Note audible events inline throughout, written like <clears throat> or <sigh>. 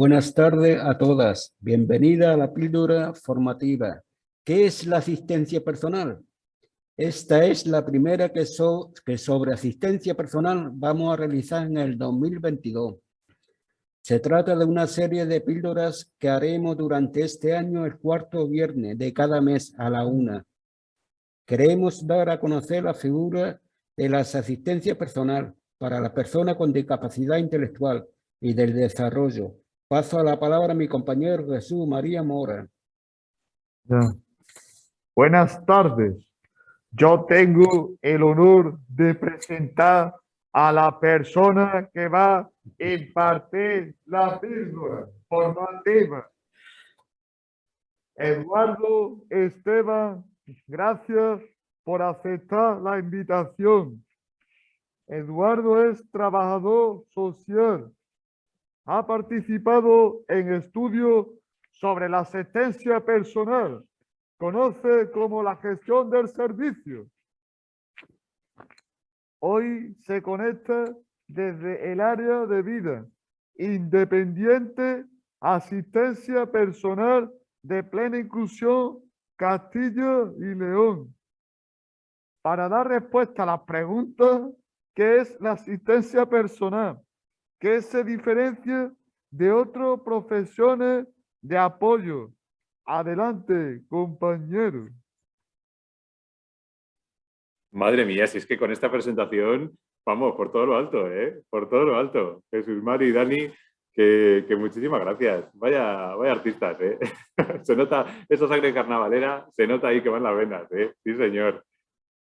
Buenas tardes a todas. Bienvenida a la píldora formativa. ¿Qué es la asistencia personal? Esta es la primera que, que sobre asistencia personal vamos a realizar en el 2022. Se trata de una serie de píldoras que haremos durante este año el cuarto viernes de cada mes a la una. Queremos dar a conocer la figura de la asistencia personal para la persona con discapacidad intelectual y del desarrollo, Paso la palabra a mi compañero Jesús María Mora. Buenas tardes. Yo tengo el honor de presentar a la persona que va a impartir la píldora formativa. Eduardo Esteban, gracias por aceptar la invitación. Eduardo es trabajador social ha participado en estudios sobre la asistencia personal. Conoce como la gestión del servicio. Hoy se conecta desde el área de vida independiente, asistencia personal de plena inclusión Castilla y León. Para dar respuesta a las preguntas, ¿qué es la asistencia personal? Que se diferencia de otras profesiones de apoyo. Adelante, compañero. Madre mía, si es que con esta presentación, vamos, por todo lo alto, ¿eh? Por todo lo alto. Jesús Mari Dani, que, muchísimas gracias. Vaya, vaya artistas, ¿eh? <laughs> se nota esa sangre carnavalera, se nota ahí que van las venas, ¿eh? Sí, señor.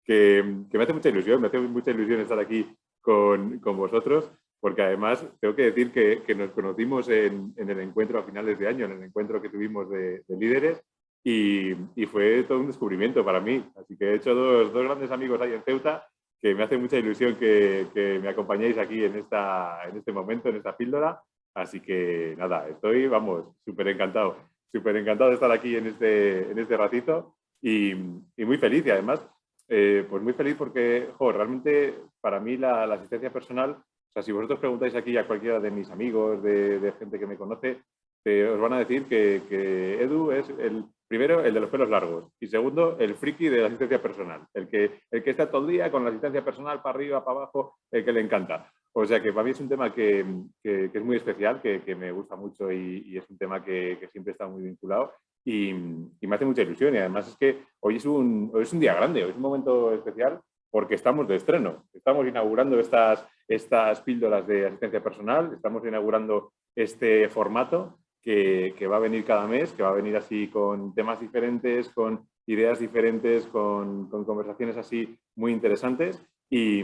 Que, me hace mucha ilusión, me hace mucha ilusión estar aquí con, con vosotros porque además tengo que decir que, nos conocimos en, el encuentro a finales de año, en el encuentro que tuvimos de, líderes, y, fue todo un descubrimiento para mí. Así que he hecho dos, grandes amigos ahí en Ceuta, que me hace mucha ilusión que, me acompañéis aquí en, esta, en este momento, en esta píldora. Así que nada, estoy, vamos, súper encantado, súper encantado de estar aquí en este, en este ratito y, muy feliz. Y además, eh, pues muy feliz porque, realmente para mí la asistencia personal sea, si vosotros preguntáis aquí a cualquiera de mis amigos, de, gente que me conoce, os van a decir que, Edu es el primero, el de los pelos largos, y segundo, el friki de la asistencia personal, el que, el que está todo el día con la asistencia personal para arriba, para abajo, el que le encanta. O sea que para mí es un tema que, es muy especial, que, me gusta mucho y, es un tema que, siempre está muy vinculado y, me hace mucha ilusión. Y además es que hoy es, un, hoy es un día grande, hoy es un momento especial porque estamos de estreno. Estamos inaugurando estas, estas píldoras de asistencia personal, estamos inaugurando este formato que, va a venir cada mes, que va a venir así con temas diferentes, con ideas diferentes, con, conversaciones así muy interesantes y,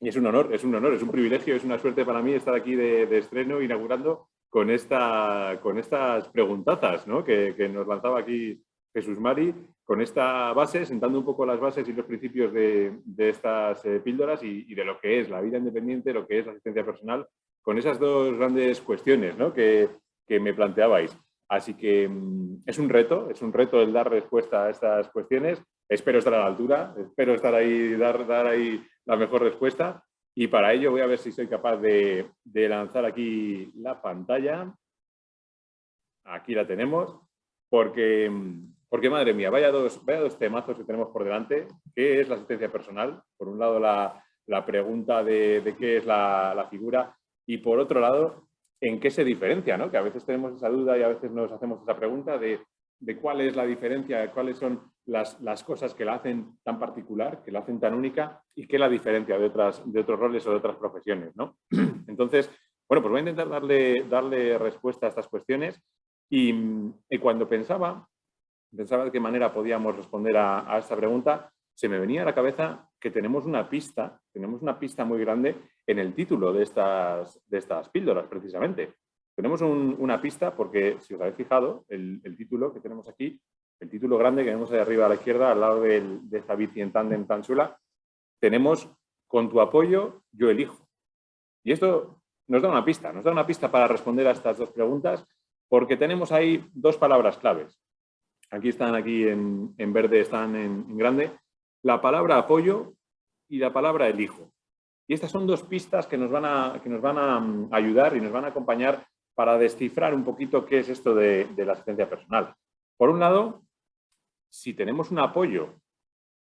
es un honor, es un honor, es un privilegio, es una suerte para mí estar aquí de, estreno inaugurando con, esta, con estas preguntazas ¿no? que, que nos lanzaba aquí Jesús Mari, con esta base, sentando un poco las bases y los principios de, estas eh, píldoras y, de lo que es la vida independiente, lo que es la asistencia personal, con esas dos grandes cuestiones que, me planteabais. Así que mm, es un reto, es un reto el dar respuesta a estas cuestiones. Espero estar a la altura, espero estar ahí, dar, dar ahí la mejor respuesta. Y para ello voy a ver si soy capaz de, de lanzar aquí la pantalla. Aquí la tenemos, porque mm, porque, madre mía, vaya dos, vaya dos temazos que tenemos por delante. ¿Qué es la asistencia personal? Por un lado, la, pregunta de, qué es la, figura y, por otro lado, en qué se diferencia, ¿no? Que a veces tenemos esa duda y a veces nos hacemos esa pregunta de, cuál es la diferencia, cuáles son las, cosas que la hacen tan particular, que la hacen tan única y qué la diferencia de, otras, de otros roles o de otras profesiones, ¿no? <clears throat> Entonces, bueno, pues voy a intentar darle, darle respuesta a estas cuestiones y, y cuando pensaba pensaba de qué manera podíamos responder a, esta pregunta, se me venía a la cabeza que tenemos una pista, tenemos una pista muy grande en el título de estas, de estas píldoras, precisamente. Tenemos una pista porque, si os habéis fijado, el, título que tenemos aquí, el título grande que vemos ahí arriba a la izquierda, al lado de esta bici en tándem tan tenemos con tu apoyo yo elijo. Y esto nos da una pista, nos da una pista para responder a estas dos preguntas porque tenemos ahí dos palabras claves. Aquí están, aquí en, verde están en, grande. La palabra apoyo y la palabra elijo. Y estas son dos pistas que nos van a, que nos van a mm, ayudar y nos van a acompañar para descifrar un poquito qué es esto de, de la asistencia personal. Por un lado, si tenemos un apoyo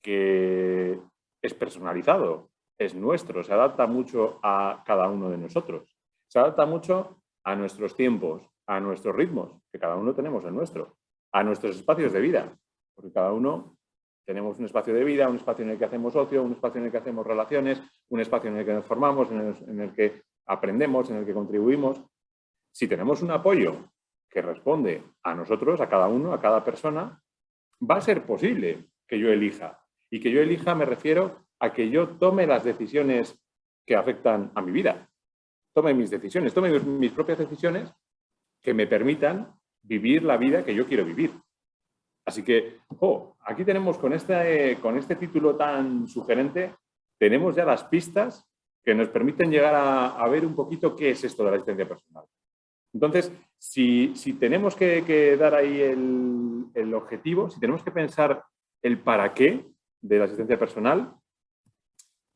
que es personalizado, es nuestro, se adapta mucho a cada uno de nosotros, se adapta mucho a nuestros tiempos, a nuestros ritmos, que cada uno tenemos el nuestro, a nuestros espacios de vida, porque cada uno tenemos un espacio de vida, un espacio en el que hacemos ocio, un espacio en el que hacemos relaciones, un espacio en el que nos formamos, en el, que aprendemos, en el que contribuimos. Si tenemos un apoyo que responde a nosotros, a cada uno, a cada persona, va a ser posible que yo elija. Y que yo elija me refiero a que yo tome las decisiones que afectan a mi vida. Tome mis decisiones, tome mis propias decisiones que me permitan vivir la vida que yo quiero vivir. Así que, oh, aquí tenemos con este, con este título tan sugerente, tenemos ya las pistas que nos permiten llegar a, ver un poquito qué es esto de la asistencia personal. Entonces, si, tenemos que, dar ahí el, el, objetivo, si tenemos que pensar el para qué de la asistencia personal,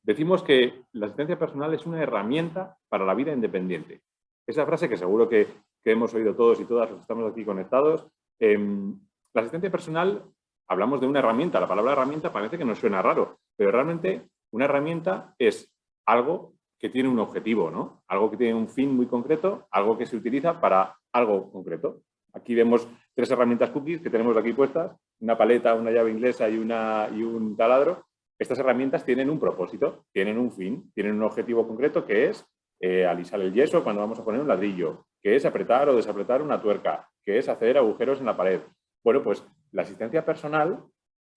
decimos que la asistencia personal es una herramienta para la vida independiente. Esa frase que seguro que, que hemos oído todos y todas los que estamos aquí conectados. Em, la asistencia personal, hablamos de una herramienta, la palabra herramienta parece que nos suena raro, pero realmente una herramienta es algo que tiene un objetivo, ¿no? Algo que tiene un fin muy concreto, algo que se utiliza para algo concreto. Aquí vemos tres herramientas cookies que tenemos aquí puestas, una paleta, una llave inglesa y, una, y un taladro. Estas herramientas tienen un propósito, tienen un fin, tienen un objetivo concreto que es eh, alisar el yeso cuando vamos a poner un ladrillo, que es apretar o desapretar una tuerca, que es hacer agujeros en la pared. Bueno, pues la asistencia personal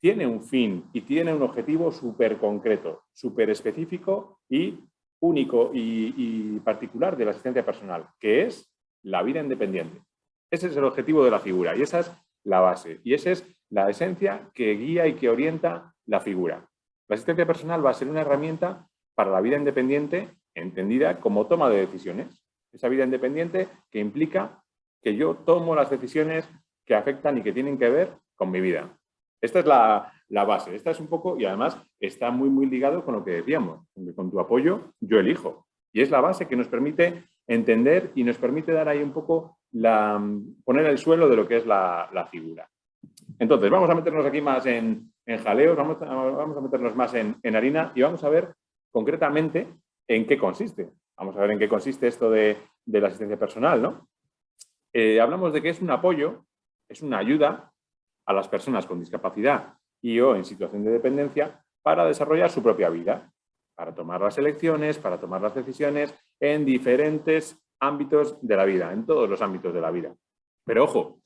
tiene un fin y tiene un objetivo súper concreto, súper específico y único y, particular de la asistencia personal, que es la vida independiente. Ese es el objetivo de la figura y esa es la base y esa es la esencia que guía y que orienta la figura. La asistencia personal va a ser una herramienta para la vida independiente entendida como toma de decisiones. Esa vida independiente que implica que yo tomo las decisiones que afectan y que tienen que ver con mi vida. Esta es la, base, esta es un poco, y además está muy, muy ligado con lo que decíamos, con tu apoyo yo elijo. Y es la base que nos permite entender y nos permite dar ahí un poco, la, poner el suelo de lo que es la, figura. Entonces, vamos a meternos aquí más en, en jaleos, vamos a, vamos a meternos más en, en harina y vamos a ver concretamente en qué consiste. Vamos a ver en qué consiste esto de, la asistencia personal, ¿no? Eh, hablamos de que es un apoyo, es una ayuda a las personas con discapacidad y o en situación de dependencia para desarrollar su propia vida, para tomar las elecciones, para tomar las decisiones en diferentes ámbitos de la vida, en todos los ámbitos de la vida. Pero ojo,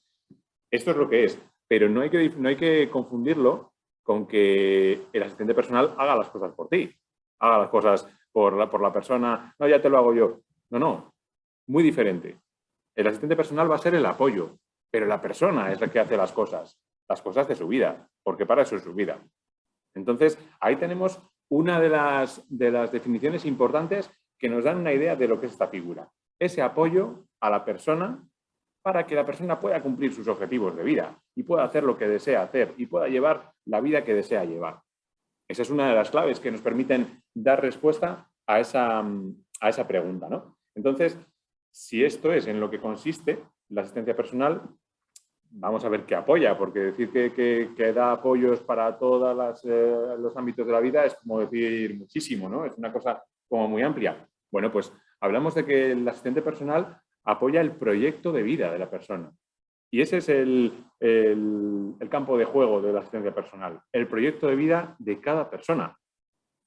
esto es lo que es, pero no hay que, no hay que confundirlo con que el asistente personal haga las cosas por ti, haga las cosas por la, por la persona, no, ya te lo hago yo. No, no, muy diferente. El asistente personal va a ser el apoyo, pero la persona es la que hace las cosas, las cosas de su vida, porque para eso es su vida. Entonces, ahí tenemos una de las, de las definiciones importantes que nos dan una idea de lo que es esta figura. Ese apoyo a la persona para que la persona pueda cumplir sus objetivos de vida y pueda hacer lo que desea hacer y pueda llevar la vida que desea llevar. Esa es una de las claves que nos permiten dar respuesta a esa, a esa pregunta. ¿no? Entonces, si esto es en lo que consiste la asistencia personal, vamos a ver qué apoya, porque decir que, da apoyos para todos eh, los ámbitos de la vida es como decir muchísimo, ¿no? Es una cosa como muy amplia. Bueno, pues hablamos de que el asistente personal apoya el proyecto de vida de la persona. Y ese es el, campo de juego de la asistencia personal, el proyecto de vida de cada persona.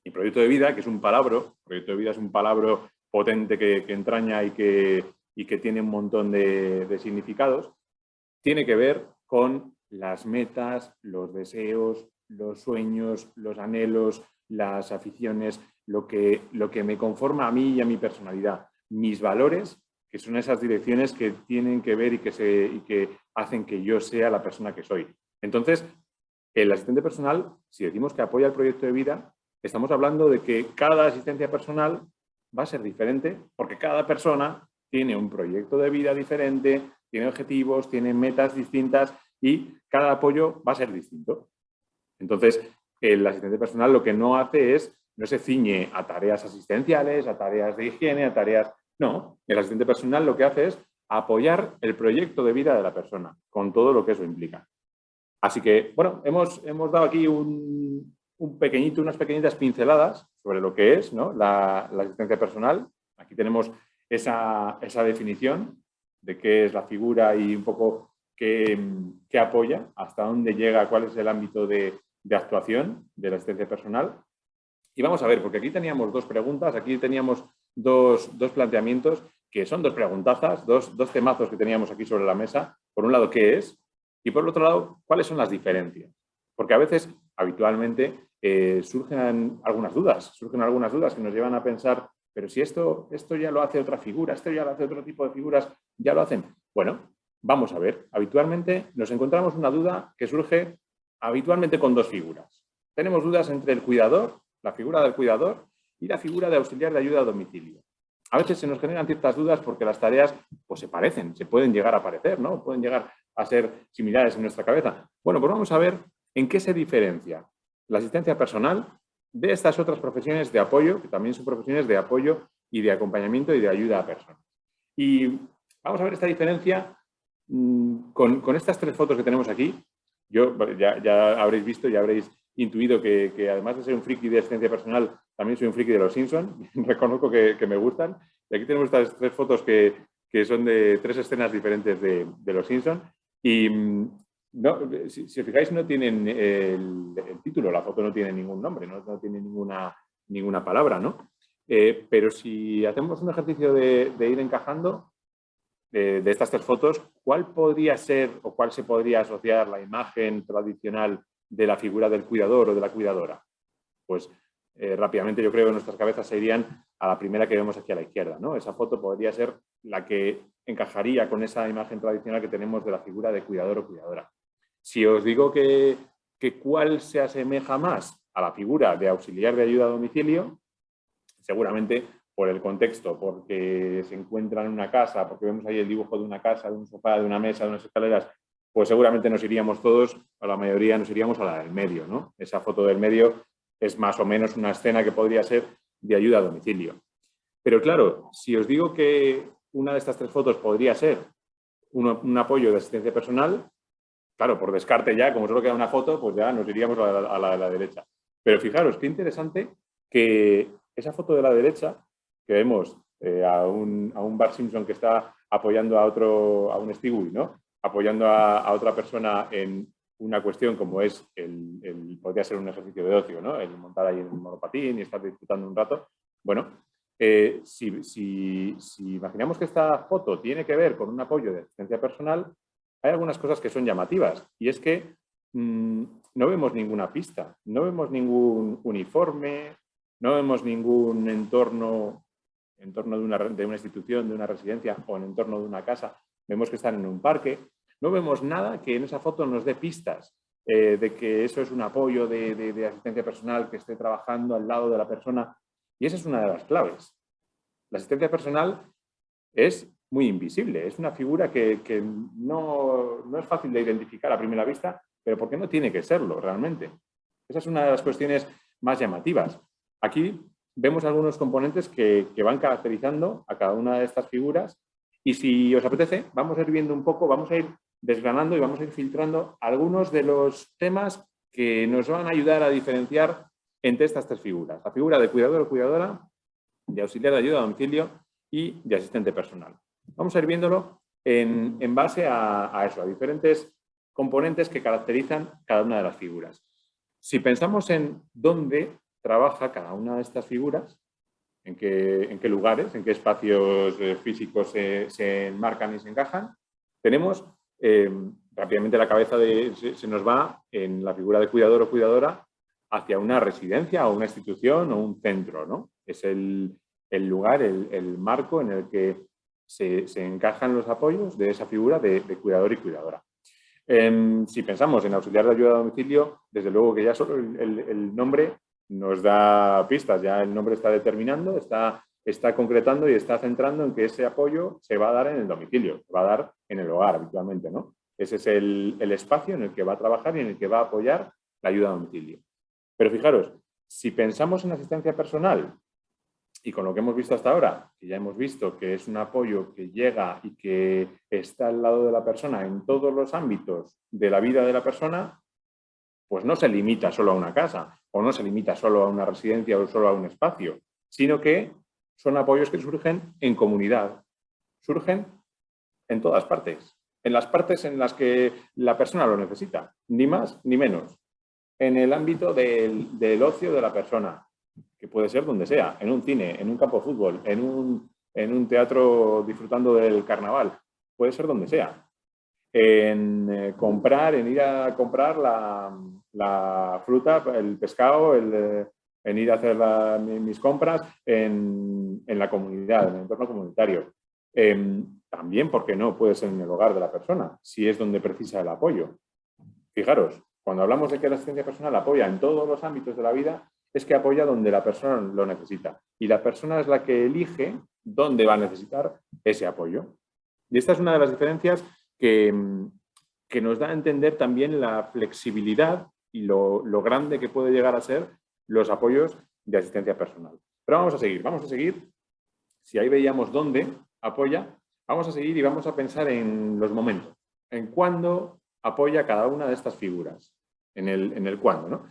Y proyecto de vida, que es un palabra, proyecto de vida es un palabra potente que, entraña y que, y que, tiene un montón de, significados, tiene que ver con las metas, los deseos, los sueños, los anhelos, las aficiones, lo que, lo que me conforma a mí y a mi personalidad, mis valores que son esas direcciones que tienen que ver y que, se, y que hacen que yo sea la persona que soy. Entonces, el asistente personal, si decimos que apoya el proyecto de vida, estamos hablando de que cada asistencia personal va a ser diferente porque cada persona tiene un proyecto de vida diferente, tiene objetivos, tiene metas distintas y cada apoyo va a ser distinto. Entonces, el asistente personal lo que no hace es, no se ciñe a tareas asistenciales, a tareas de higiene, a tareas no, el asistente personal lo que hace es apoyar el proyecto de vida de la persona, con todo lo que eso implica. Así que, bueno, hemos, hemos dado aquí un, pequeñito, unas pequeñitas pinceladas sobre lo que es la, asistencia personal. Aquí tenemos esa, definición de qué es la figura y un poco qué, apoya, hasta dónde llega, cuál es el ámbito de, actuación de la asistencia personal. Y vamos a ver, porque aquí teníamos dos preguntas, aquí teníamos dos, planteamientos que son dos preguntazas, dos, dos temazos que teníamos aquí sobre la mesa. Por un lado, ¿qué es? Y por otro lado, ¿cuáles son las diferencias? Porque a veces, habitualmente, eh, surgen algunas dudas, surgen algunas dudas que nos llevan a pensar, pero si esto, esto ya lo hace otra figura, esto ya lo hace otro tipo de figuras, ya lo hacen. Bueno, vamos a ver. Habitualmente nos encontramos una duda que surge habitualmente con dos figuras. Tenemos dudas entre el cuidador, la figura del cuidador, y la figura de auxiliar de ayuda a domicilio. A veces se nos generan ciertas dudas porque las tareas pues, se parecen, se pueden llegar a parecer, ¿no? Pueden llegar a ser similares en nuestra cabeza. Bueno, pues vamos a ver en qué se diferencia la asistencia personal de estas otras profesiones de apoyo, que también son profesiones de apoyo y de acompañamiento y de ayuda a personas. Y vamos a ver esta diferencia mm, con, estas tres fotos que tenemos aquí. Yo ya, habréis visto, ya habréis intuido que, además de ser un friki de asistencia personal, también soy un friki de los Simpsons. <laughs> Reconozco que, me gustan. Y aquí tenemos estas tres fotos que, son de tres escenas diferentes de, los Simpsons. Y mm, no, si, os fijáis, no tienen el, título, la foto no tiene ningún nombre, no, tiene ninguna, ninguna palabra, ¿no? Eh, pero si hacemos un ejercicio de, ir encajando de, estas tres fotos, ¿cuál podría ser o cuál se podría asociar la imagen tradicional de la figura del cuidador o de la cuidadora? Pues eh, rápidamente yo creo que nuestras cabezas se irían a la primera que vemos aquí a la izquierda. ¿no? Esa foto podría ser la que encajaría con esa imagen tradicional que tenemos de la figura de cuidador o cuidadora. Si os digo que, que cuál se asemeja más a la figura de auxiliar de ayuda a domicilio, seguramente por el contexto, porque se encuentra en una casa, porque vemos ahí el dibujo de una casa, de un sofá, de una mesa, de unas escaleras, pues seguramente nos iríamos todos, a la mayoría nos iríamos a la del medio. ¿no? Esa foto del medio es más o menos una escena que podría ser de ayuda a domicilio. Pero claro, si os digo que una de estas tres fotos podría ser un, apoyo de asistencia personal, claro, por descarte ya, como solo queda una foto, pues ya nos iríamos a la, de la derecha. Pero fijaros, qué interesante que esa foto de la derecha, que vemos eh, a, un, a Bart Simpson que está apoyando a otro, a un Stewie, ¿no? Apoyando a, otra persona en una cuestión como es, el, podría ser un ejercicio de ocio, ¿no? el montar ahí en un monopatín y estar disfrutando un rato. Bueno, eh, si, imaginamos que esta foto tiene que ver con un apoyo de asistencia personal, hay algunas cosas que son llamativas y es que mm, no vemos ninguna pista, no vemos ningún uniforme, no vemos ningún entorno, entorno de, una, de una institución, de una residencia o en entorno de una casa. Vemos que están en un parque, no vemos nada que en esa foto nos dé pistas eh, de que eso es un apoyo de asistencia personal que esté trabajando al lado de la persona y esa es una de las claves. La asistencia personal es muy invisible, es una figura que, no, es fácil de identificar a primera vista, pero porque no tiene que serlo realmente. Esa es una de las cuestiones más llamativas. Aquí vemos algunos componentes que, van caracterizando a cada una de estas figuras y si os apetece, vamos a ir viendo un poco, vamos a ir desgranando y vamos a ir filtrando algunos de los temas que nos van a ayudar a diferenciar entre estas tres figuras. La figura de cuidador o cuidadora, de auxiliar de ayuda a domicilio y de asistente personal. Vamos a ir viéndolo en, base a, eso, a diferentes componentes que caracterizan cada una de las figuras. Si pensamos en dónde trabaja cada una de estas figuras, en qué, en qué lugares, en qué espacios eh, físicos se, enmarcan y se encajan, tenemos eh, rápidamente la cabeza de, se, nos va en la figura de cuidador o cuidadora hacia una residencia o una institución o un centro. ¿no? Es el, lugar, el, marco en el que se, encajan los apoyos de esa figura de, cuidador y cuidadora. Em, si pensamos en auxiliar de ayuda a domicilio, desde luego que ya solo el, nombre nos da pistas, ya el nombre está determinando, está, está concretando y está centrando en que ese apoyo se va a dar en el domicilio, se va a dar en el hogar habitualmente. ¿no? Ese es el, el espacio en el que va a trabajar y en el que va a apoyar la ayuda a domicilio. Pero fijaros, si pensamos en asistencia personal, Y con lo que hemos visto hasta ahora, que ya hemos visto que es un apoyo que llega y que está al lado de la persona en todos los ámbitos de la vida de la persona, pues no se limita solo a una casa o no se limita solo a una residencia o solo a un espacio, sino que son apoyos que surgen en comunidad, surgen en todas partes, en las partes en las que la persona lo necesita, ni más ni menos, en el ámbito del, del ocio de la persona, que puede ser donde sea, en un cine, en un campo de fútbol, en un, en un teatro disfrutando del carnaval, puede ser donde sea. En eh, comprar, en ir a comprar la, la fruta, el pescado, el, eh, en ir a hacer mis compras en, en, la comunidad, en el entorno comunitario. Em, también, porque no, puede ser en el hogar de la persona, si es donde precisa el apoyo. Fijaros, cuando hablamos de que la asistencia personal apoya en todos los ámbitos de la vida, es que apoya donde la persona lo necesita. Y la persona es la que elige dónde va a necesitar ese apoyo. Y esta es una de las diferencias que, que nos da a entender también la flexibilidad y lo, lo, grande que puede llegar a ser los apoyos de asistencia personal. Pero vamos a seguir, vamos a seguir. Si ahí veíamos dónde apoya, vamos a seguir y vamos a pensar en los momentos, en cuándo apoya cada una de estas figuras, en el, en el cuándo. ¿no?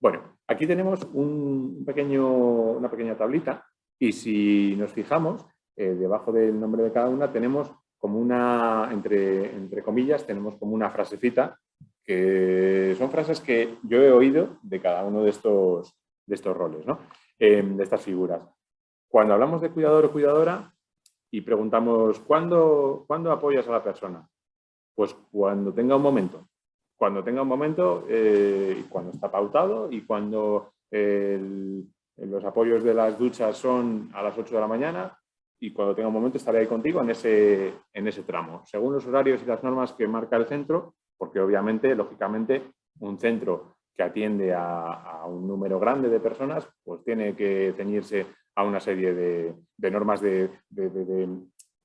Bueno, aquí tenemos un pequeño, una pequeña tablita y si nos fijamos, eh, debajo del nombre de cada una tenemos como una, entre, entre comillas, tenemos como una frasecita que son frases que yo he oído de cada uno de estos, de estos roles, ¿no? eh, de estas figuras. Cuando hablamos de cuidador o cuidadora y preguntamos ¿cuándo, ¿cuándo apoyas a la persona? Pues cuando tenga un momento cuando tenga un momento, eh, cuando está pautado y cuando los apoyos de las duchas son a las 8 de la mañana y cuando tenga un momento estaré ahí contigo en ese, en ese tramo, según los horarios y las normas que marca el centro, porque obviamente, lógicamente, un centro que atiende a, un número grande de personas, pues tiene que ceñirse a una serie de, normas de,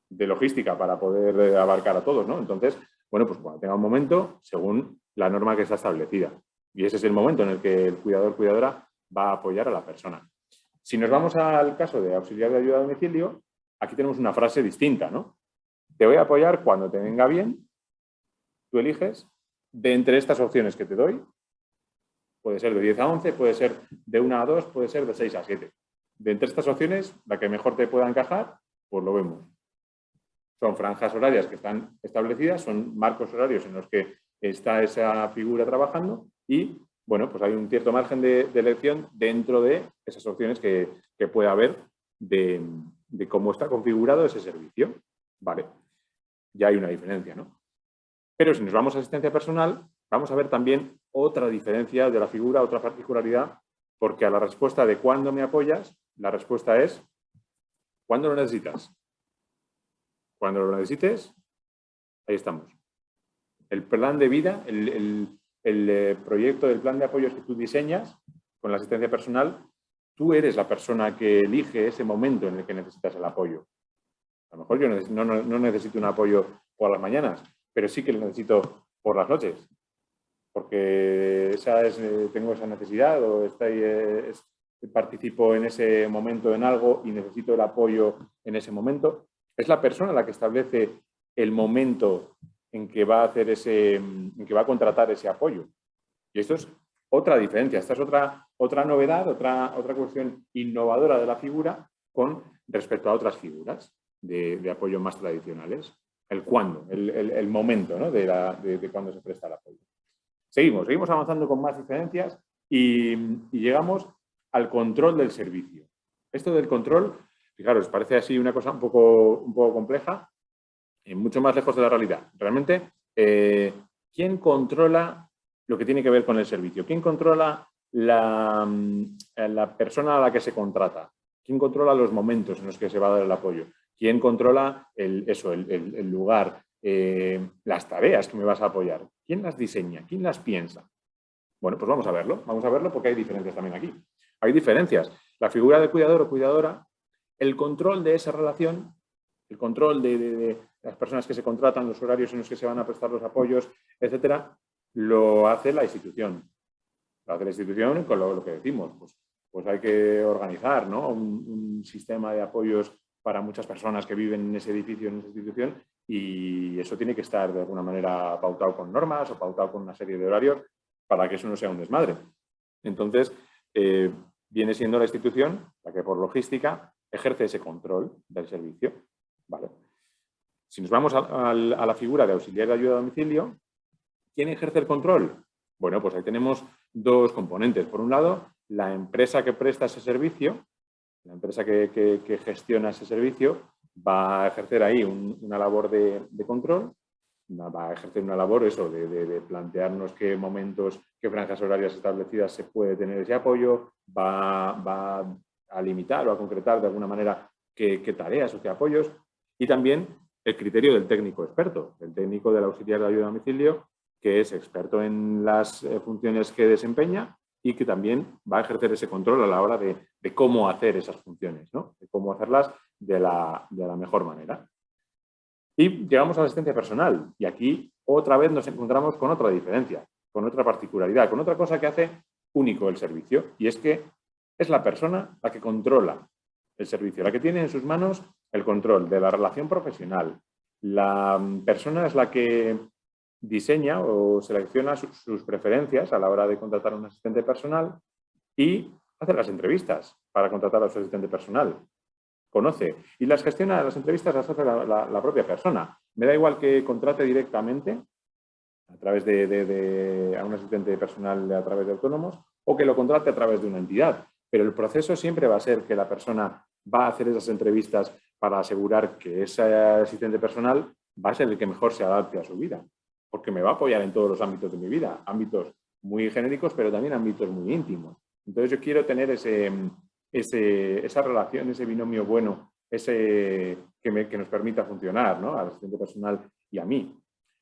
logística para poder abarcar a todos, ¿no? Entonces, bueno, pues cuando tenga un momento, según la norma que está establecida. Y ese es el momento en el que el cuidador cuidadora va a apoyar a la persona. Si nos vamos al caso de auxiliar de ayuda a domicilio, aquí tenemos una frase distinta, ¿no? Te voy a apoyar cuando te venga bien, tú eliges, de entre estas opciones que te doy, puede ser de 10 a 11, puede ser de 1 a 2, puede ser de 6 a 7. De entre estas opciones, la que mejor te pueda encajar, pues lo vemos. Son franjas horarias que están establecidas, son marcos horarios en los que está esa figura trabajando y, bueno, pues hay un cierto margen de, elección dentro de esas opciones que, que puede haber de, de, cómo está configurado ese servicio. Vale, ya hay una diferencia, ¿no? Pero si nos vamos a asistencia personal, vamos a ver también otra diferencia de la figura, otra particularidad, porque a la respuesta de ¿cuándo me apoyas? La respuesta es ¿cuándo lo necesitas? Cuando lo necesites, ahí estamos. El plan de vida, el, eh, proyecto del plan de apoyos que tú diseñas con la asistencia personal, tú eres la persona que elige ese momento en el que necesitas el apoyo. A lo mejor yo no, necesito un apoyo por las mañanas, pero sí que lo necesito por las noches, porque esa es, eh, tengo esa necesidad o estoy, eh, participo en ese momento en algo y necesito el apoyo en ese momento. Es la persona la que establece el momento en que va a hacer ese, en que va a contratar ese apoyo. Y esto es otra diferencia, esta es otra, otra novedad, otra, otra cuestión innovadora de la figura con respecto a otras figuras de, apoyo más tradicionales. El cuándo, el, momento ¿no? de, la, de, cuándo se presta el apoyo. Seguimos, seguimos avanzando con más diferencias y, llegamos al control del servicio. Esto del control Fijaros, parece así una cosa un poco, un poco compleja, y mucho más lejos de la realidad. Realmente, eh, ¿quién controla lo que tiene que ver con el servicio? ¿Quién controla la, mm, la, persona a la que se contrata? ¿Quién controla los momentos en los que se va a dar el apoyo? ¿Quién controla eso, el, lugar, eh, las tareas que me vas a apoyar? ¿Quién las diseña? ¿Quién las piensa? Bueno, pues vamos a verlo. Vamos a verlo porque hay diferencias también aquí. Hay diferencias. La figura de cuidador o cuidadora el control de esa relación, el control de, las personas que se contratan, los horarios en los que se van a prestar los apoyos, etcétera, lo hace la institución. Lo hace la institución con lo, que decimos, pues, pues hay que organizar ¿no? un sistema de apoyos para muchas personas que viven en ese edificio, en esa institución, y eso tiene que estar de alguna manera pautado con normas o pautado con una serie de horarios para que eso no sea un desmadre. Entonces, eh, viene siendo la institución la que por logística ejerce ese control del servicio. Vale. Si nos vamos a, la figura de auxiliar de ayuda a domicilio, ¿quién ejerce el control? Bueno, pues ahí tenemos dos componentes. Por un lado, la empresa que presta ese servicio, la empresa que gestiona ese servicio, va a ejercer ahí un, una labor de, control, va a ejercer una labor eso, de, plantearnos qué momentos, qué franjas horarias establecidas se puede tener ese apoyo, va, va a limitar o a concretar de alguna manera qué, qué tareas o qué apoyos y también el criterio del técnico experto, el técnico del auxiliar de ayuda a domicilio, que es experto en las eh, funciones que desempeña y que también va a ejercer ese control a la hora de, de cómo hacer esas funciones, ¿no? de cómo hacerlas de la, de la mejor manera. Y llegamos a la asistencia personal y aquí otra vez nos encontramos con otra diferencia, con otra particularidad, con otra cosa que hace único el servicio y es que es la persona la que controla el servicio, la que tiene en sus manos el control de la relación profesional. La persona es la que diseña o selecciona sus, preferencias a la hora de contratar a un asistente personal y hace las entrevistas para contratar a su asistente personal conoce y las gestiona, las entrevistas las hace la, propia persona. Me da igual que contrate directamente a través de, un asistente personal a través de autónomos o que lo contrate a través de una entidad. Pero el proceso siempre va a ser que la persona va a hacer esas entrevistas para asegurar que ese asistente personal va a ser el que mejor se adapte a su vida, porque me va a apoyar en todos los ámbitos de mi vida, ámbitos muy genéricos, pero también ámbitos muy íntimos. Entonces yo quiero tener ese, ese, esa relación, ese binomio bueno, ese que, nos permita funcionar, ¿no? Al asistente personal y a mí.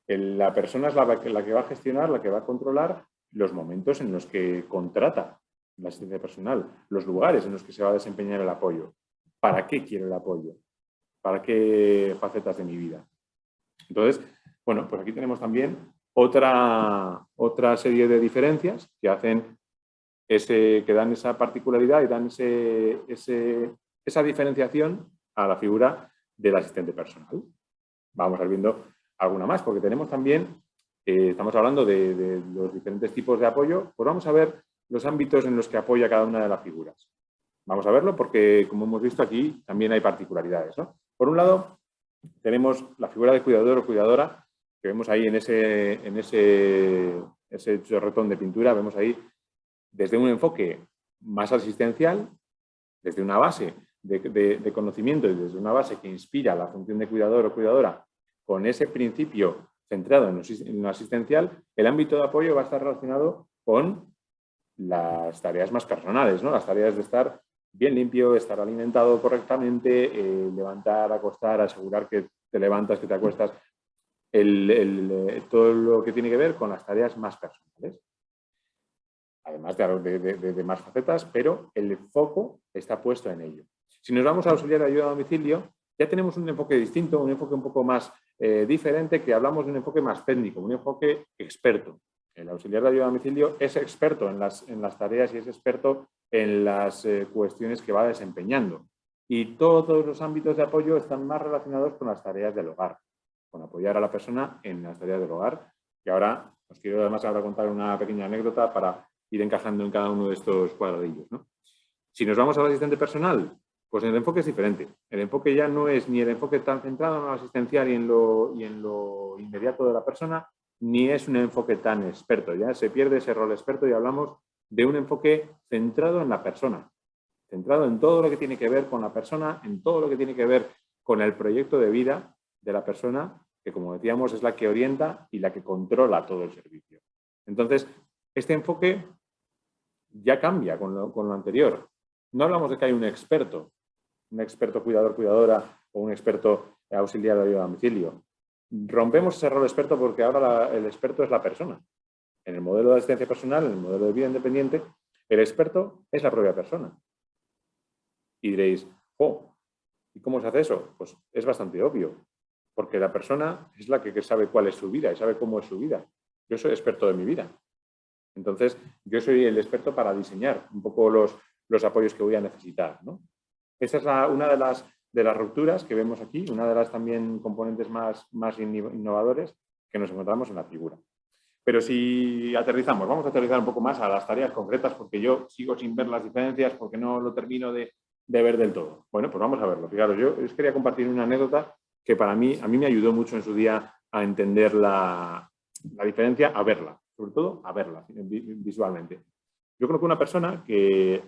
La persona es la, la, que va a gestionar, la que va a controlar los momentos en los que contrata la asistencia personal, los lugares en los que se va a desempeñar el apoyo. ¿Para qué quiero el apoyo? ¿Para qué facetas de mi vida? Entonces, bueno, pues aquí tenemos también otra, otra serie de diferencias que hacen que dan esa particularidad y dan ese, ese, esa diferenciación a la figura del asistente personal. Vamos a ir viendo alguna más, porque tenemos también, eh, estamos hablando de, de, los diferentes tipos de apoyo, pues vamos a ver los ámbitos en los que apoya cada una de las figuras. Vamos a verlo porque, como hemos visto aquí, también hay particularidades. ¿no? Por un lado, tenemos la figura de cuidador o cuidadora, que vemos ahí en ese, en ese, ese chorretón de pintura, vemos ahí desde un enfoque más asistencial, desde una base de, conocimiento y desde una base que inspira la función de cuidador o cuidadora con ese principio centrado en lo asistencial, el ámbito de apoyo va a estar relacionado con las tareas más personales, ¿no? las tareas de estar bien limpio, estar alimentado correctamente, eh, levantar, acostar, asegurar que te levantas, que te acuestas, el, eh, todo lo que tiene que ver con las tareas más personales además de, de, más facetas, pero el foco está puesto en ello. Si nos vamos a auxiliar de ayuda a domicilio, ya tenemos un enfoque distinto, un enfoque un poco más eh, diferente, que hablamos de un enfoque más técnico, un enfoque experto. El auxiliar de ayuda a domicilio es experto en las, en las tareas y es experto en las eh, cuestiones que va desempeñando. Y todos los ámbitos de apoyo están más relacionados con las tareas del hogar, con apoyar a la persona en las tareas del hogar. Y ahora os quiero además ahora contar una pequeña anécdota para ir encajando en cada uno de estos cuadradillos. Si nos vamos al asistente personal, pues el enfoque es diferente. El enfoque ya no es ni el enfoque tan centrado en lo asistencial y en lo inmediato de la persona, ni es un enfoque tan experto. Ya se pierde ese rol experto y hablamos de un enfoque centrado en la persona, centrado en todo lo que tiene que ver con la persona, en todo lo que tiene que ver con el proyecto de vida de la persona, que como decíamos es la que orienta y la que controla todo el servicio. Entonces, este enfoque ya cambia con lo, con lo anterior. No hablamos de que hay un experto, un experto cuidador, cuidadora o un experto auxiliar de ayuda a domicilio. Rompemos ese rol experto porque ahora el experto es la persona. En el modelo de asistencia personal, en el modelo de vida independiente, el experto es la propia persona. Y diréis, oh, ¿y cómo se hace eso? Pues es bastante obvio, porque la persona es la que sabe cuál es su vida y sabe cómo es su vida. Yo soy experto de mi vida. Entonces, yo soy el experto para diseñar un poco los, los apoyos que voy a necesitar. Esa es una de las, de las rupturas que vemos aquí, una de las también componentes más, más innovadores que nos encontramos en la figura. Pero si aterrizamos, vamos a aterrizar un poco más a las tareas concretas porque yo sigo sin ver las diferencias porque no lo termino de, de ver del todo. Bueno, pues vamos a verlo. Fijaros, yo os quería compartir una anécdota que para mí, a mí me ayudó mucho en su día a entender la, la diferencia, a verla, sobre todo a verla visualmente. Yo conozco una persona que,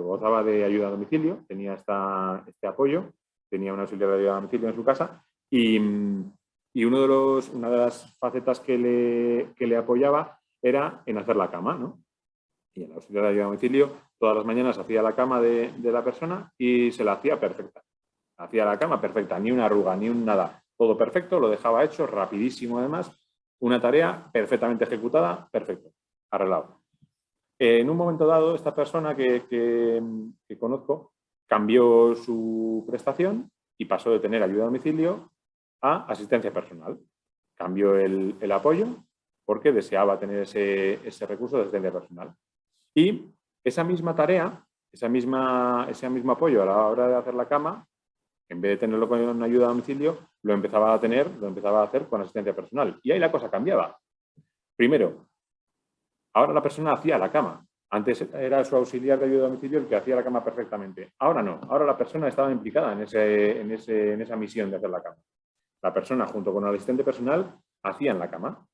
gozaba de ayuda a domicilio, tenía esta, este apoyo, tenía una auxiliar de ayuda a domicilio en su casa y, y uno de los, una de las facetas que le, que le apoyaba era en hacer la cama. ¿no? Y en la auxiliar de ayuda a domicilio todas las mañanas hacía la cama de, de la persona y se la hacía perfecta. Hacía la cama perfecta, ni una arruga, ni un nada. Todo perfecto, lo dejaba hecho, rapidísimo además. Una tarea perfectamente ejecutada, perfecto, arreglado. En un momento dado, esta persona que, conozco cambió su prestación y pasó de tener ayuda a domicilio a asistencia personal. Cambió el, apoyo porque deseaba tener ese, recurso de asistencia personal. Y esa misma tarea, esa misma, ese mismo apoyo a la hora de hacer la cama, en vez de tenerlo con ayuda a domicilio, lo empezaba a tener, lo empezaba a hacer con asistencia personal. Y ahí la cosa cambiaba. Primero, ahora la persona hacía la cama. Antes era su auxiliar de ayuda a domicilio el que hacía la cama perfectamente. Ahora no, ahora la persona estaba implicada en, ese, en, ese, en esa misión de hacer la cama. La persona junto con el asistente personal hacían la cama.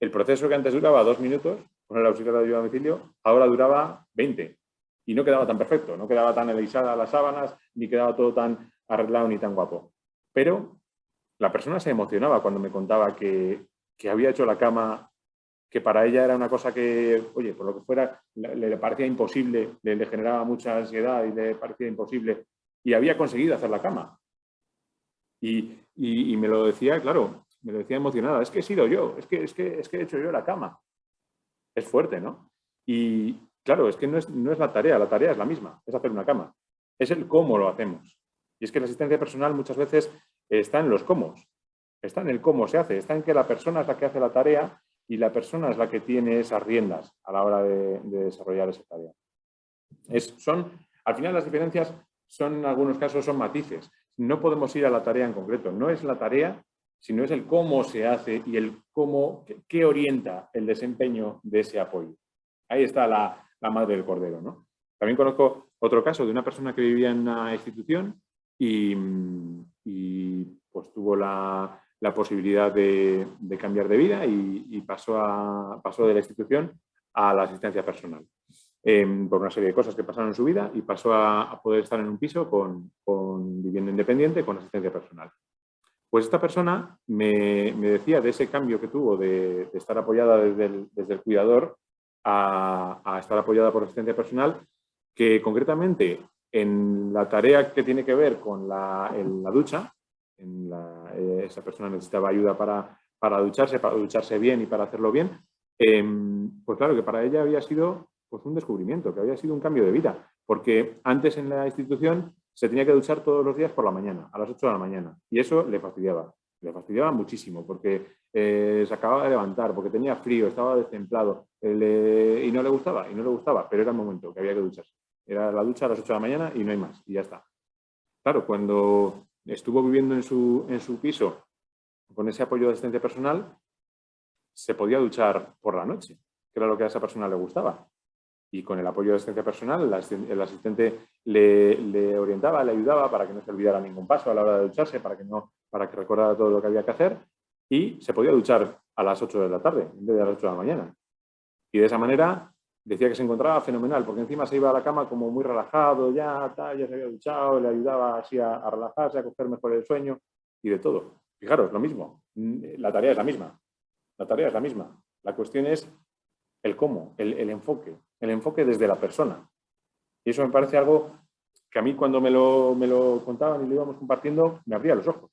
El proceso que antes duraba dos minutos con el auxiliar de ayuda a domicilio, ahora duraba 20 y no quedaba tan perfecto, no quedaba tan alisada las sábanas, ni quedaba todo tan arreglado ni tan guapo. Pero la persona se emocionaba cuando me contaba que, había hecho la cama, que para ella era una cosa que, oye, por lo que fuera, le, parecía imposible, le, generaba mucha ansiedad y le parecía imposible, y había conseguido hacer la cama. Y, me lo decía, claro, me lo decía emocionada, es que he sido yo, es que, es que, es que he hecho yo la cama. Es fuerte, ¿no? Y, Claro, es que no es, la tarea, la tarea es la misma, es hacer una cama. Es el cómo lo hacemos. Y es que la asistencia personal muchas veces está en los cómo. Está en el cómo se hace, está en que la persona es la que hace la tarea y la persona es la que tiene esas riendas a la hora de, desarrollar esa tarea. Es, son, al final las diferencias son, en algunos casos, son matices. No podemos ir a la tarea en concreto. No es la tarea, sino es el cómo se hace y el cómo, qué orienta el desempeño de ese apoyo. Ahí está la, la madre del cordero. ¿no? También conozco otro caso de una persona que vivía en una institución y, pues tuvo la, posibilidad de, cambiar de vida y, pasó, a, pasó de la institución a la asistencia personal. Em, por una serie de cosas que pasaron en su vida y pasó a, poder estar en un piso con, vivienda independiente con asistencia personal. Pues esta persona me, decía de ese cambio que tuvo de, estar apoyada desde desde el cuidador a, estar apoyada por asistencia personal, que concretamente en la tarea que tiene que ver con la, ducha, eh, esa persona necesitaba ayuda para, para, ducharse, para ducharse bien y para hacerlo bien, em, pues claro que para ella había sido pues, un descubrimiento, que había sido un cambio de vida, porque antes en la institución se tenía que duchar todos los días por la mañana, a las 8 de la mañana, y eso le fastidiaba, le fastidiaba muchísimo, porque eh, se acababa de levantar porque tenía frío, estaba destemplado eh, y no le gustaba, y no le gustaba, pero era el momento que había que ducharse. Era la ducha a las 8 de la mañana y no hay más, y ya está. Claro, cuando estuvo viviendo en su, en su piso con ese apoyo de asistencia personal, se podía duchar por la noche, que era lo que a esa persona le gustaba. Y con el apoyo de asistencia personal, el asistente le, le, orientaba, le ayudaba para que no se olvidara ningún paso a la hora de ducharse, para que, no, para que recordara todo lo que había que hacer y se podía duchar a las 8 de la tarde en vez de a las 8 de la mañana. Y de esa manera decía que se encontraba fenomenal, porque encima se iba a la cama como muy relajado, ya, ya se había duchado, le ayudaba así a, relajarse, a coger mejor el sueño y de todo. Fijaros, lo mismo, la tarea es la misma, la tarea es la misma. La cuestión es el cómo, el, enfoque, el enfoque desde la persona. Y eso me parece algo que a mí cuando me lo, me lo contaban y lo íbamos compartiendo, me abría los ojos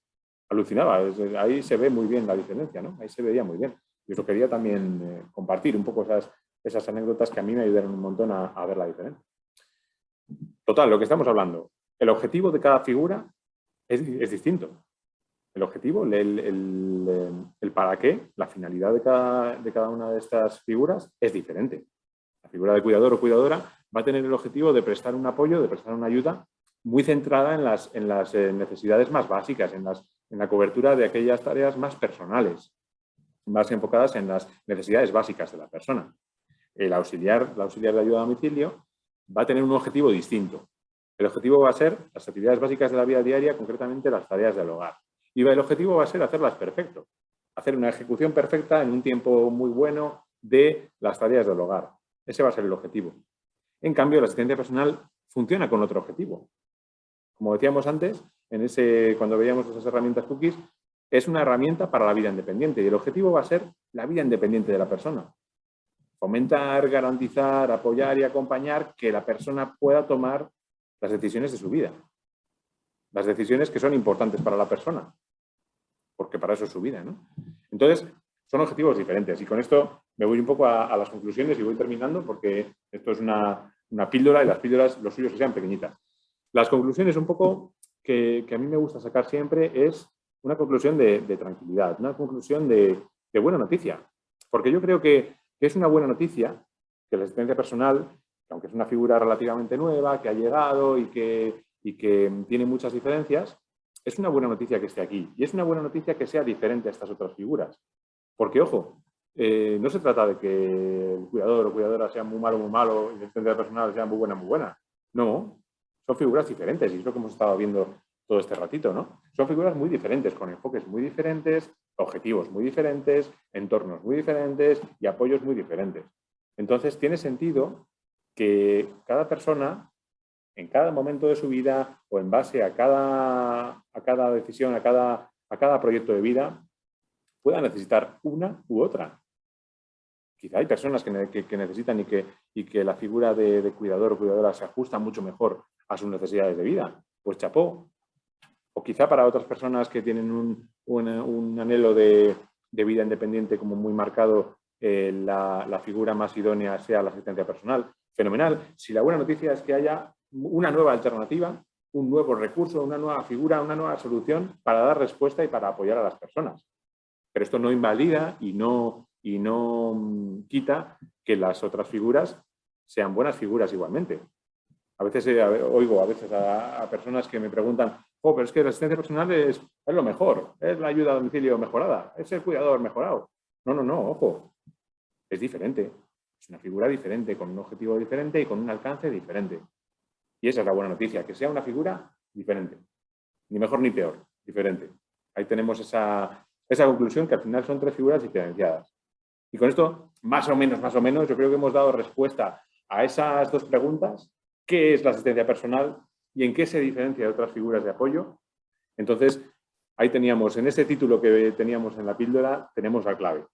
alucinaba. Ahí se ve muy bien la diferencia, ¿no? Ahí se veía muy bien. Y eso quería también eh, compartir un poco esas, esas anécdotas que a mí me ayudaron un montón a, ver la diferencia. Total, lo que estamos hablando. El objetivo de cada figura es, distinto. El objetivo, el, el, para qué, la finalidad de cada, de cada una de estas figuras es diferente. La figura de cuidador o cuidadora va a tener el objetivo de prestar un apoyo, de prestar una ayuda muy centrada en las, en las eh, necesidades más básicas, en, las, en la cobertura de aquellas tareas más personales, más enfocadas en las necesidades básicas de la persona. El auxiliar, auxiliar de ayuda a domicilio va a tener un objetivo distinto. El objetivo va a ser las actividades básicas de la vida diaria, concretamente las tareas del hogar. Y el objetivo va a ser hacerlas perfecto, hacer una ejecución perfecta en un tiempo muy bueno de las tareas del hogar. Ese va a ser el objetivo. En cambio, la asistencia personal funciona con otro objetivo. Como decíamos antes, en ese, cuando veíamos esas herramientas cookies, es una herramienta para la vida independiente y el objetivo va a ser la vida independiente de la persona. Fomentar, garantizar, apoyar y acompañar que la persona pueda tomar las decisiones de su vida. Las decisiones que son importantes para la persona, porque para eso es su vida. ¿no? Entonces, son objetivos diferentes y con esto me voy un poco a, las conclusiones y voy terminando porque esto es una, píldora y las píldoras, los suyos que sean pequeñitas. Las conclusiones un poco que, a mí me gusta sacar siempre es una conclusión de, tranquilidad, una conclusión de, buena noticia. Porque yo creo que, es una buena noticia que la asistencia personal, aunque es una figura relativamente nueva, que ha llegado y que, y que tiene muchas diferencias, es una buena noticia que esté aquí. Y es una buena noticia que sea diferente a estas otras figuras. Porque, ojo, eh, no se trata de que el cuidador o cuidadora sea muy malo, muy malo y la asistencia personal sea muy buena, muy buena. No, son figuras diferentes y es lo que hemos estado viendo todo este ratito, ¿no? Son figuras muy diferentes, con enfoques muy diferentes, objetivos muy diferentes, entornos muy diferentes y apoyos muy diferentes. Entonces, tiene sentido que cada persona, en cada momento de su vida o en base a cada, a cada decisión, a cada, a cada proyecto de vida, pueda necesitar una u otra. Quizá hay personas que, necesitan y que, y que la figura de, de cuidador o cuidadora se ajusta mucho mejor a sus necesidades de vida. Pues chapó. O quizá para otras personas que tienen un, anhelo de, vida independiente como muy marcado, eh, la, figura más idónea sea la asistencia personal. Fenomenal. Si la buena noticia es que haya una nueva alternativa, un nuevo recurso, una nueva figura, una nueva solución para dar respuesta y para apoyar a las personas. Pero esto no invalida y no, y no mm, quita que las otras figuras sean buenas figuras igualmente. A veces eh, oigo a veces a, personas que me preguntan, pero es que la asistencia personal es, es, lo mejor, es la ayuda a domicilio mejorada, es el cuidador mejorado. No, no, no, ojo, es diferente. Es una figura diferente, con un objetivo diferente y con un alcance diferente. Y esa es la buena noticia, que sea una figura diferente. Ni mejor ni peor, diferente. Ahí tenemos esa, esa conclusión que al final son tres figuras diferenciadas. Y con esto, más o menos, más o menos, yo creo que hemos dado respuesta a esas dos preguntas qué es la asistencia personal y en qué se diferencia de otras figuras de apoyo. Entonces, ahí teníamos, en ese título que teníamos en la píldora, tenemos la clave.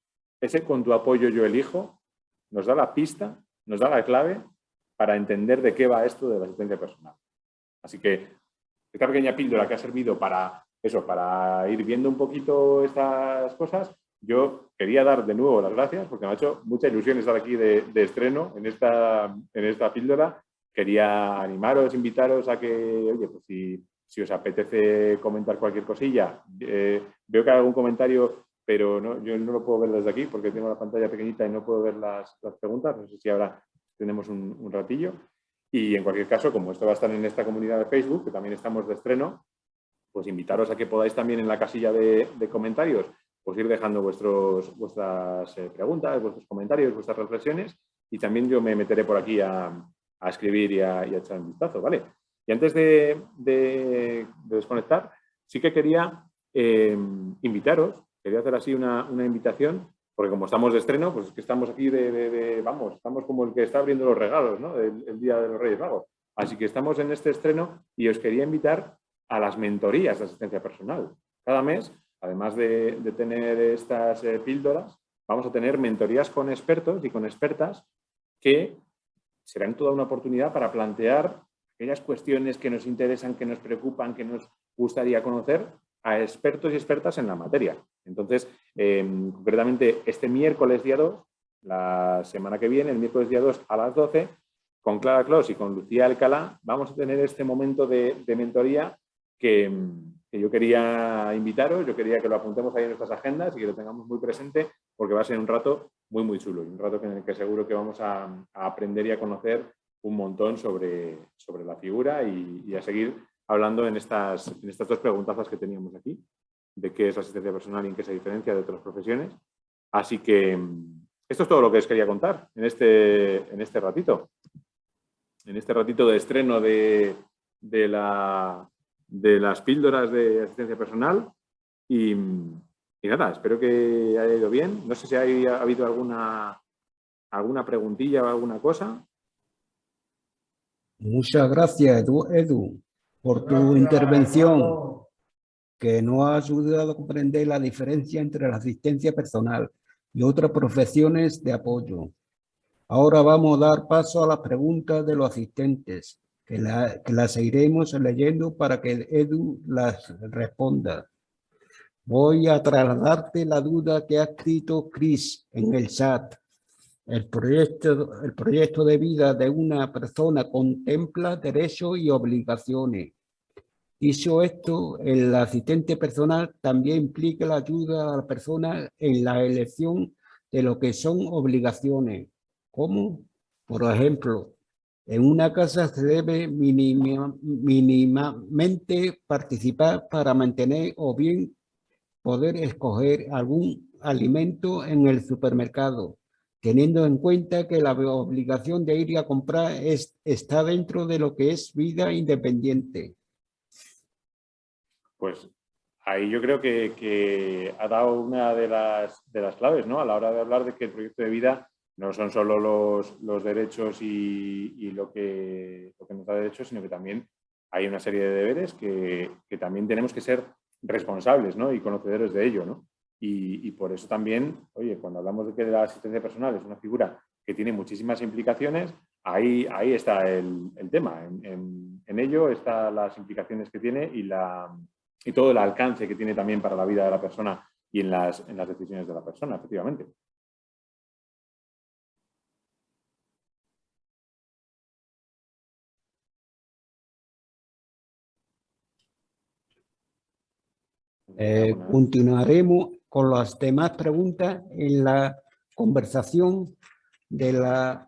Ese con tu apoyo yo elijo, nos da la pista, nos da la clave para entender de qué va esto de la asistencia personal. Así que esta pequeña píldora que ha servido para eso, para ir viendo un poquito estas cosas, yo quería dar de nuevo las gracias porque me ha hecho mucha ilusión estar aquí de, estreno en esta, en esta píldora quería animaros, invitaros a que, oye, pues si, si os apetece comentar cualquier cosilla, eh, veo que hay algún comentario, pero no, yo no lo puedo ver desde aquí porque tengo la pantalla pequeñita y no puedo ver las, las preguntas, no sé si ahora tenemos un, ratillo. Y en cualquier caso, como esto va a estar en esta comunidad de Facebook, que también estamos de estreno, pues invitaros a que podáis también en la casilla de, de comentarios pues ir dejando vuestros, vuestras eh, preguntas, vuestros comentarios, vuestras reflexiones y también yo me meteré por aquí a, a escribir y a, echar un vistazo, ¿vale? Y antes de, desconectar, sí que quería eh, invitaros, quería hacer así una, invitación, porque como estamos de estreno, pues es que estamos aquí de, vamos, estamos como el que está abriendo los regalos, ¿no? El, Día de los Reyes Magos. Así que estamos en este estreno y os quería invitar a las mentorías de asistencia personal. Cada mes, además de, tener estas eh, píldoras, vamos a tener mentorías con expertos y con expertas que serán toda una oportunidad para plantear aquellas cuestiones que nos interesan, que nos preocupan, que nos gustaría conocer a expertos y expertas en la materia. Entonces, em, concretamente este miércoles día 2, la semana que viene, el miércoles día 2 a las 12, con Clara Clos y con Lucía Alcalá, vamos a tener este momento de, mentoría que, que, yo quería invitaros, yo quería que lo apuntemos ahí en nuestras agendas y que lo tengamos muy presente porque va a ser un rato muy, muy chulo y un rato en el que seguro que vamos a, aprender y a conocer un montón sobre, sobre la figura y, a seguir hablando en estas, en estas dos preguntazas que teníamos aquí, de qué es la asistencia personal y en qué se diferencia de otras profesiones. Así que mm, esto es todo lo que os quería contar en este, en este ratito. En este ratito de estreno de, de, la, de las píldoras de asistencia personal. Y, y, nada, espero que haya ido bien. No sé si ha, ha habido alguna, alguna preguntilla o alguna cosa. Muchas gracias, Edu, Edu por tu intervención que nos ha ayudado a comprender la diferencia entre la asistencia personal y otras profesiones de apoyo. Ahora vamos a dar paso a las preguntas de los asistentes, que, la, que las iremos leyendo para que Edu las responda. Voy a trasladarte la duda que ha escrito Chris en el chat. El proyecto, el proyecto de vida de una persona contempla derechos y obligaciones. Dicho esto, el asistente personal también implica la ayuda a la persona en la elección de lo que son obligaciones. ¿Cómo? Por ejemplo, en una casa se debe mínimamente participar para mantener o bien poder escoger algún alimento en el supermercado, teniendo en cuenta que la obligación de ir a comprar es, está dentro de lo que es vida independiente. Pues ahí yo creo que, ha dado una de las, de las claves, ¿no? A la hora de hablar de que el proyecto de vida no son solo los, los derechos y, lo, que, lo, que, nos da derechos, sino que también hay una serie de deberes que, que también tenemos que ser responsables ¿no? y conocedores de ello. ¿no? Y, y, por eso también, oye, cuando hablamos de que la asistencia personal es una figura que tiene muchísimas implicaciones, ahí, ahí está el, el tema. En, en, en, ello están las implicaciones que tiene y, la, y todo el alcance que tiene también para la vida de la persona y en las, en las decisiones de la persona, efectivamente. Eh, continuaremos con las demás preguntas en la conversación de la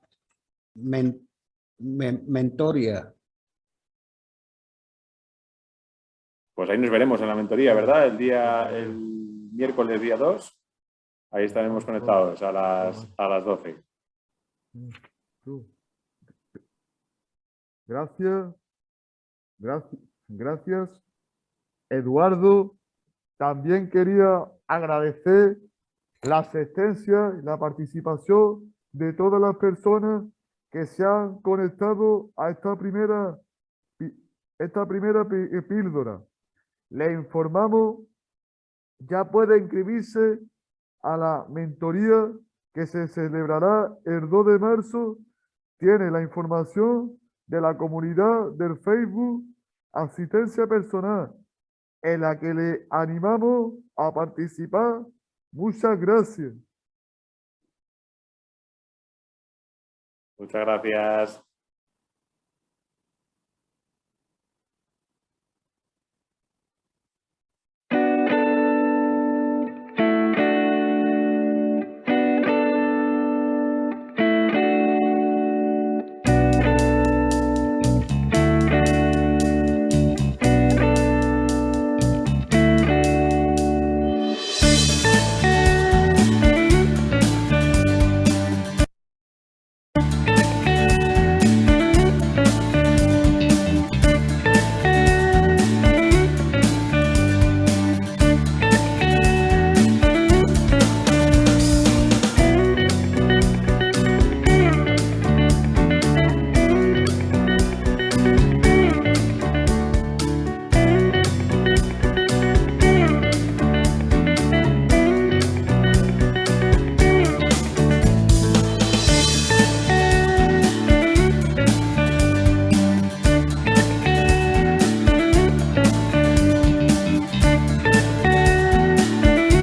men, men, mentoría. Pues ahí nos veremos en la mentoría, ¿verdad? El día, el miércoles día 2, ahí estaremos conectados a las, a las 12. Gracias. Gracias. Gracias. Eduardo, también quería agradecer la asistencia y la participación de todas las personas que se han conectado a esta primera, esta primera píldora. Le informamos, ya puede inscribirse a la mentoría que se celebrará el 2 de marzo. Tiene la información de la comunidad del Facebook Asistencia Personal, en la que le animamos a participar. Muchas gracias. Muchas gracias.